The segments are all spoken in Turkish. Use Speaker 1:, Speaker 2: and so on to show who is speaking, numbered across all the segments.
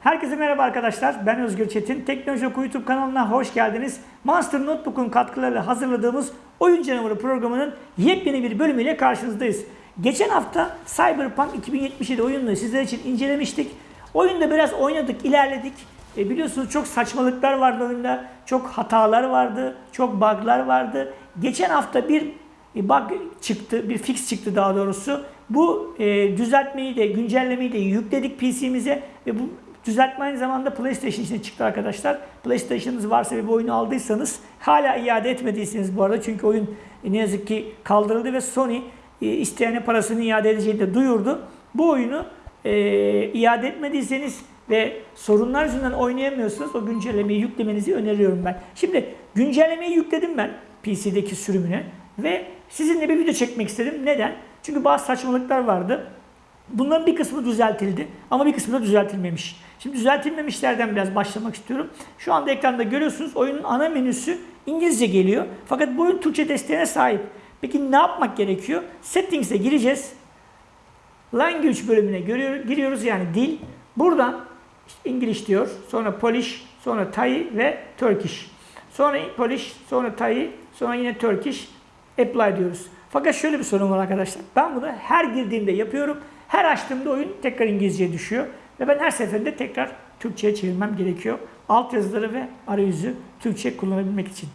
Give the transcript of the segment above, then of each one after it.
Speaker 1: Herkese merhaba arkadaşlar. Ben Özgür Çetin. Teknoloji Oku YouTube kanalına hoş geldiniz. Monster Notebook'un katkılarıyla hazırladığımız Oyun Canavarı programının yepyeni bir bölümüyle karşınızdayız. Geçen hafta Cyberpunk 2077 oyununu sizler için incelemiştik. Oyunda biraz oynadık, ilerledik. E biliyorsunuz çok saçmalıklar vardı oyunda. Çok hatalar vardı, çok bug'lar vardı. Geçen hafta bir bug çıktı, bir fix çıktı daha doğrusu. Bu e, düzeltmeyi de, güncellemeyi de yükledik PC'mize ve bu düzeltme aynı zamanda PlayStation için çıktı arkadaşlar. PlayStation'ınız varsa ve bu oyunu aldıysanız hala iade etmediyseniz bu arada çünkü oyun ne yazık ki kaldırıldı ve Sony e, isteyene parasını iade edeceğini de duyurdu. Bu oyunu e, iade etmediyseniz ve sorunlar yüzünden oynayamıyorsanız o güncellemeyi yüklemenizi öneriyorum ben. Şimdi güncellemeyi yükledim ben PC'deki sürümüne ve sizinle bir video çekmek istedim. Neden? Çünkü bazı saçmalıklar vardı. Bunların bir kısmı düzeltildi ama bir kısmı da düzeltilmemiş. Şimdi düzeltilmemişlerden biraz başlamak istiyorum. Şu anda ekranda görüyorsunuz oyunun ana menüsü İngilizce geliyor. Fakat bu oyun Türkçe desteğine sahip. Peki ne yapmak gerekiyor? Settings'e gireceğiz. Language bölümüne giriyoruz yani dil. Buradan işte İngiliz diyor. Sonra Polish, sonra Thai ve Turkish. Sonra Polish, sonra Thai, sonra yine Turkish. Apply diyoruz. Fakat şöyle bir sorun var arkadaşlar. Ben bunu her girdiğimde yapıyorum. Her açtığımda oyun tekrar İngilizceye düşüyor. Ve ben her seferinde tekrar Türkçe'ye çevirmem gerekiyor. Alt yazıları ve arayüzü Türkçe kullanabilmek için.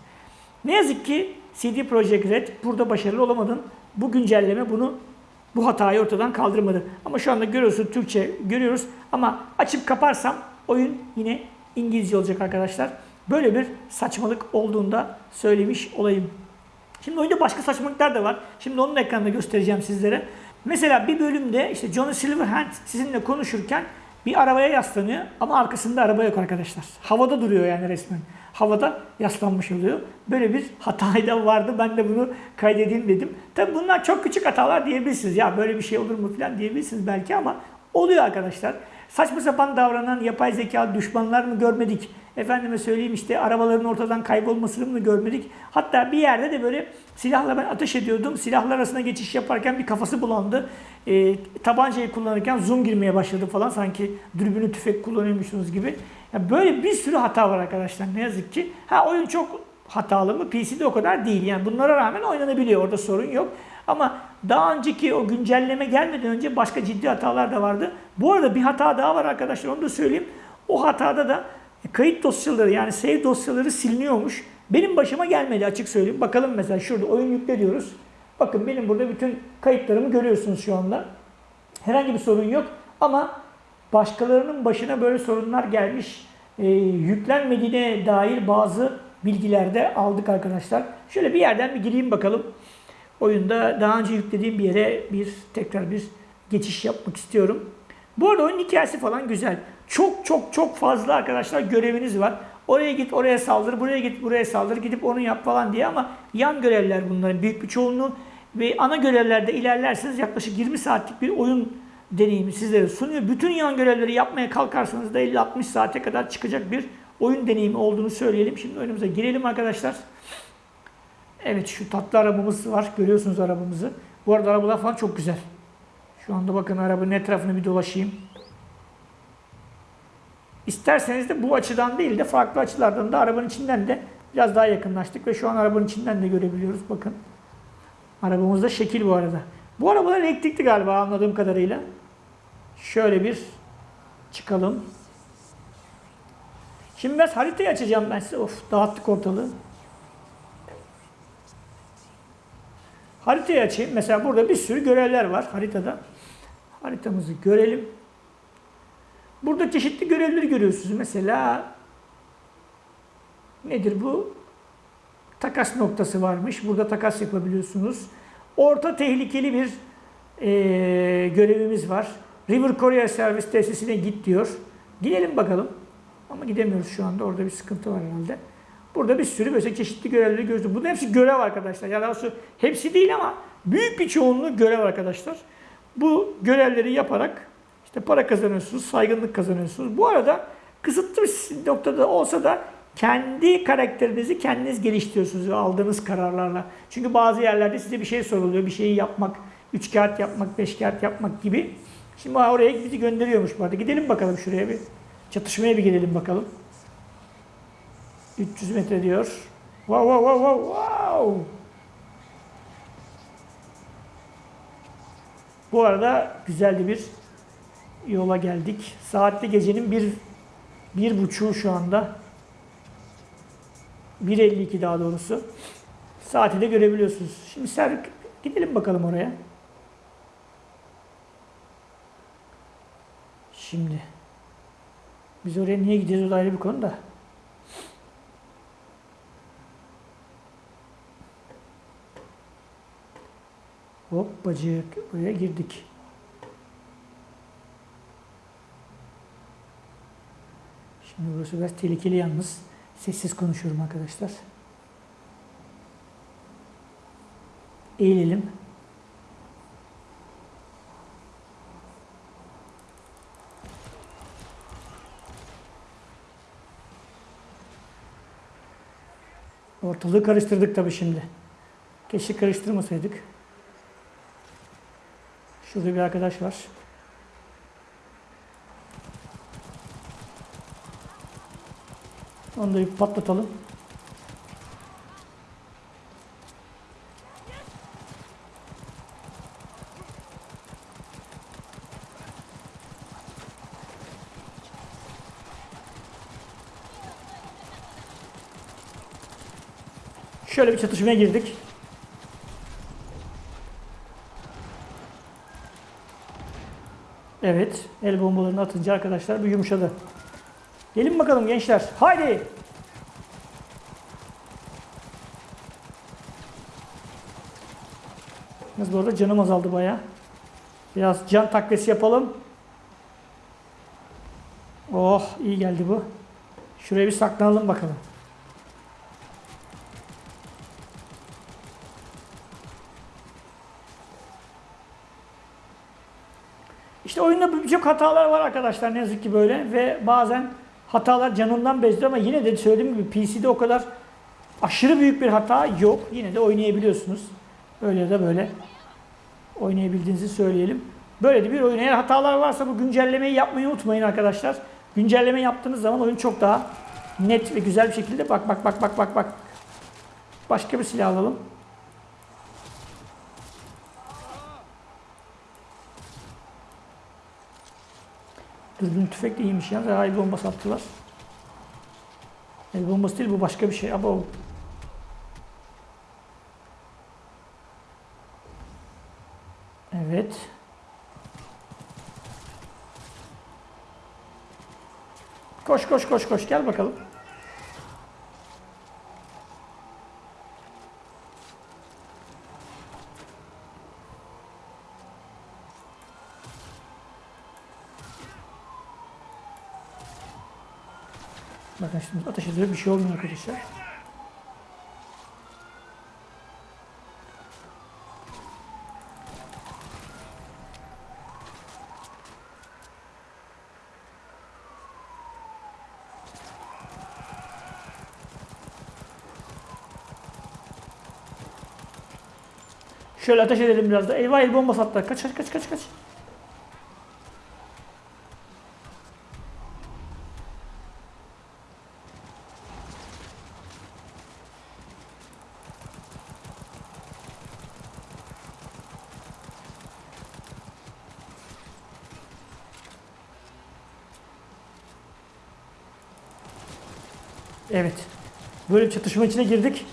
Speaker 1: Ne yazık ki CD Projekt Red burada başarılı olamadın. Bu güncelleme bunu bu hatayı ortadan kaldırmadı. Ama şu anda görüyorsun Türkçe görüyoruz. Ama açıp kaparsam oyun yine İngilizce olacak arkadaşlar. Böyle bir saçmalık olduğunda söylemiş olayım. Şimdi oyunda başka saçmalıklar da var. Şimdi onun ekranında göstereceğim sizlere. Mesela bir bölümde işte Johnny Silverhand sizinle konuşurken bir arabaya yaslanıyor ama arkasında araba yok arkadaşlar. Havada duruyor yani resmen. Havada yaslanmış oluyor. Böyle bir hata da vardı. Ben de bunu kaydedeyim dedim. Tabi bunlar çok küçük hatalar diyebilirsiniz. Ya böyle bir şey olur mu falan diyebilirsiniz belki ama oluyor arkadaşlar. Saçma sapan davranan yapay zeka düşmanlar mı görmedik? Efendime söyleyeyim işte arabaların ortadan kaybolmasını mı görmedik? Hatta bir yerde de böyle silahla ben ateş ediyordum. Silahlar arasında geçiş yaparken bir kafası bulandı. E, tabancayı kullanırken zoom girmeye başladı falan. Sanki dürbünü tüfek kullanıyormuşsunuz gibi. Yani böyle bir sürü hata var arkadaşlar ne yazık ki. Ha oyun çok hatalı mı? PC'de o kadar değil. Yani bunlara rağmen oynanabiliyor. Orada sorun yok. Ama daha önceki o güncelleme gelmeden önce başka ciddi hatalar da vardı. Bu arada bir hata daha var arkadaşlar onu da söyleyeyim. O hatada da kayıt dosyaları yani save dosyaları siliniyormuş. Benim başıma gelmedi açık söyleyeyim. Bakalım mesela şurada oyun yükle diyoruz. Bakın benim burada bütün kayıtlarımı görüyorsunuz şu anda. Herhangi bir sorun yok ama başkalarının başına böyle sorunlar gelmiş. E, yüklenmediğine dair bazı bilgiler de aldık arkadaşlar. Şöyle bir yerden bir gireyim bakalım. Oyunda daha önce yüklediğim bir yere bir tekrar bir geçiş yapmak istiyorum. Bu arada oyun hikayesi falan güzel. Çok çok çok fazla arkadaşlar göreviniz var. Oraya git, oraya saldır, buraya git, buraya saldır, gidip onu yap falan diye ama yan görevler bunların büyük bir çoğunluğu ve ana görevlerde ilerlerseniz yaklaşık 20 saatlik bir oyun deneyimi sizlere sunuyor. Bütün yan görevleri yapmaya kalkarsanız da 50-60 saate kadar çıkacak bir oyun deneyimi olduğunu söyleyelim. Şimdi oyunumuza girelim arkadaşlar. Evet şu tatlı arabamız var. Görüyorsunuz arabamızı. Bu arada arabalar falan çok güzel. Şu anda bakın arabanın etrafını bir dolaşayım. İsterseniz de bu açıdan değil de farklı açılardan da arabanın içinden de biraz daha yakınlaştık ve şu an arabanın içinden de görebiliyoruz. Bakın. Arabamızda şekil bu arada. Bu arabalar elektrikli galiba anladığım kadarıyla. Şöyle bir çıkalım. Şimdi biraz haritayı açacağım ben size. Of dağıttık ortalığı. Haritayı açayım. Mesela burada bir sürü görevler var haritada. Haritamızı görelim. Burada çeşitli görevleri görüyorsunuz. Mesela nedir bu? Takas noktası varmış. Burada takas yapabiliyorsunuz. Orta tehlikeli bir e, görevimiz var. River Courier Servis tesisine git diyor. Gidelim bakalım. Ama gidemiyoruz şu anda. Orada bir sıkıntı var herhalde. Burada bir sürü böyle çeşitli görevleri görüyorsunuz. Bunun hepsi görev arkadaşlar. Ya daha hepsi değil ama büyük bir çoğunluğu görev arkadaşlar. Bu görevleri yaparak işte para kazanıyorsunuz, saygınlık kazanıyorsunuz. Bu arada kısıtlı bir noktada olsa da kendi karakterinizi kendiniz geliştiriyorsunuz aldığınız kararlarla. Çünkü bazı yerlerde size bir şey soruluyor. Bir şeyi yapmak, üç kağıt yapmak, beş kağıt yapmak gibi. Şimdi oraya bizi gönderiyormuş bu arada. Gidelim bakalım şuraya bir. Çatışmaya bir girelim bakalım. 300 metre diyor. Wow wow wow wow wow. Bu arada güzel bir yola geldik. Saatte gecenin bir, bir buçuğu şu anda. 1.52 daha doğrusu. Saati de görebiliyorsunuz. Şimdi Serk gidelim bakalım oraya. Şimdi biz oraya niye da ayrı bir konu da. Hoppacık buraya girdik. Şimdi burası biraz tehlikeli yalnız. Sessiz konuşuyorum arkadaşlar. Eğilelim. Ortalığı karıştırdık tabii şimdi. Keşke karıştırmasaydık. Şurada bir arkadaş var. Onu da bir patlatalım. Şöyle bir çatışmaya girdik. Evet, el bombalarını atınca arkadaşlar bir yumuşadı. Gelin bakalım gençler. Haydi. Yalnız bu arada canım azaldı baya. Biraz can takviyesi yapalım. Oh iyi geldi bu. Şuraya bir saklanalım bakalım. İşte oyunda birçok hatalar var arkadaşlar ne yazık ki böyle ve bazen hatalar canından bezdi ama yine de söylediğim gibi PC'de o kadar aşırı büyük bir hata yok. Yine de oynayabiliyorsunuz. Öyle da böyle oynayabildiğinizi söyleyelim. Böyle de bir oyun. Eğer hatalar varsa bu güncellemeyi yapmayı unutmayın arkadaşlar. Güncelleme yaptığınız zaman oyun çok daha net ve güzel bir şekilde bak bak bak bak bak bak. Başka bir silah alalım. Dürbün tüfek de iyiymiş ya. Daha el bombası attılar. El bombası değil bu başka bir şey. Abo. Evet. Koş koş koş koş gel bakalım. Bakın şimdi ateş ediyor bir şey olmuyor arkadaşlar. Şöyle ateş edelim biraz da. Eyvah el bombası attılar. Kaç kaç kaç kaç kaç. Evet. Böyle bir çatışma içine girdik.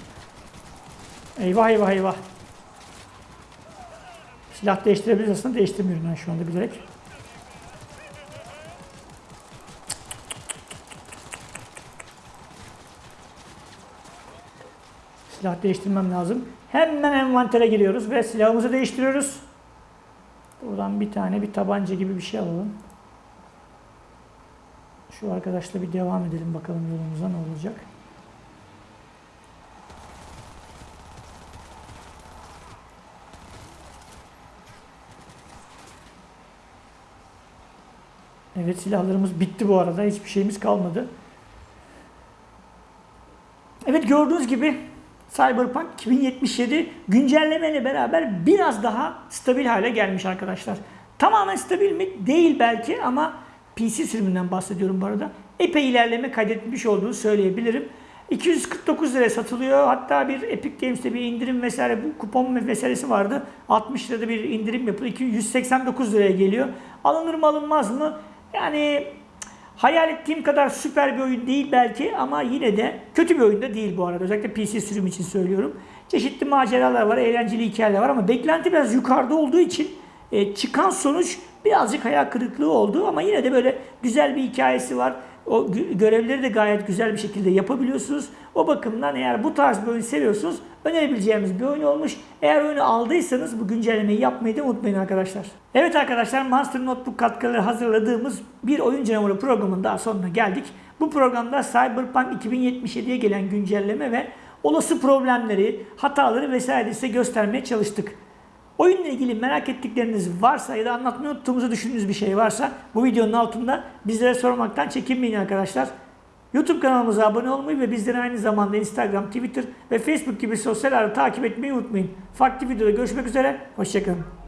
Speaker 1: Eyvah eyvah eyvah. Silah değiştirebiliriz aslında. Değiştirmiyorum ben şu anda bilerek. Silah değiştirmem lazım. Hemen envantere giriyoruz ve silahımızı değiştiriyoruz. Buradan bir tane bir tabanca gibi bir şey alalım. Şu arkadaşla bir devam edelim bakalım yolumuza ne olacak. Evet silahlarımız bitti bu arada. Hiçbir şeyimiz kalmadı. Evet gördüğünüz gibi Cyberpunk 2077 güncellemeyle beraber biraz daha stabil hale gelmiş arkadaşlar. Tamamen stabil mi? Değil belki ama PC sürümünden bahsediyorum bu arada. Epey ilerleme kaydetmiş olduğunu söyleyebilirim. 249 liraya satılıyor. Hatta bir Epic Games'te bir indirim vesaire bu kupon meselesi vardı. 60 lirada bir indirim yapılıyor. 289 liraya geliyor. Alınır mı alınmaz mı? Yani hayal ettiğim kadar süper bir oyun değil belki ama yine de kötü bir oyun da değil bu arada. Özellikle PC sürüm için söylüyorum. Çeşitli maceralar var, eğlenceli hikayeler var ama beklenti biraz yukarıda olduğu için e, çıkan sonuç birazcık hayal kırıklığı oldu ama yine de böyle güzel bir hikayesi var. O gö- görevleri de gayet güzel bir şekilde yapabiliyorsunuz. O bakımdan eğer bu tarz bir oyun seviyorsunuz önerebileceğimiz bir oyun olmuş. Eğer oyunu aldıysanız bu güncellemeyi yapmayı da unutmayın arkadaşlar. Evet arkadaşlar Monster Notebook katkıları hazırladığımız bir oyun canavarı programının daha sonuna geldik. Bu programda Cyberpunk 2077'ye gelen güncelleme ve olası problemleri, hataları vesaire size göstermeye çalıştık. Oyunla ilgili merak ettikleriniz varsa ya da anlatmayı unuttuğumuzu düşündüğünüz bir şey varsa bu videonun altında bizlere sormaktan çekinmeyin arkadaşlar. YouTube kanalımıza abone olmayı ve bizleri aynı zamanda Instagram, Twitter ve Facebook gibi sosyal ağları takip etmeyi unutmayın. Farklı videoda görüşmek üzere, hoşçakalın.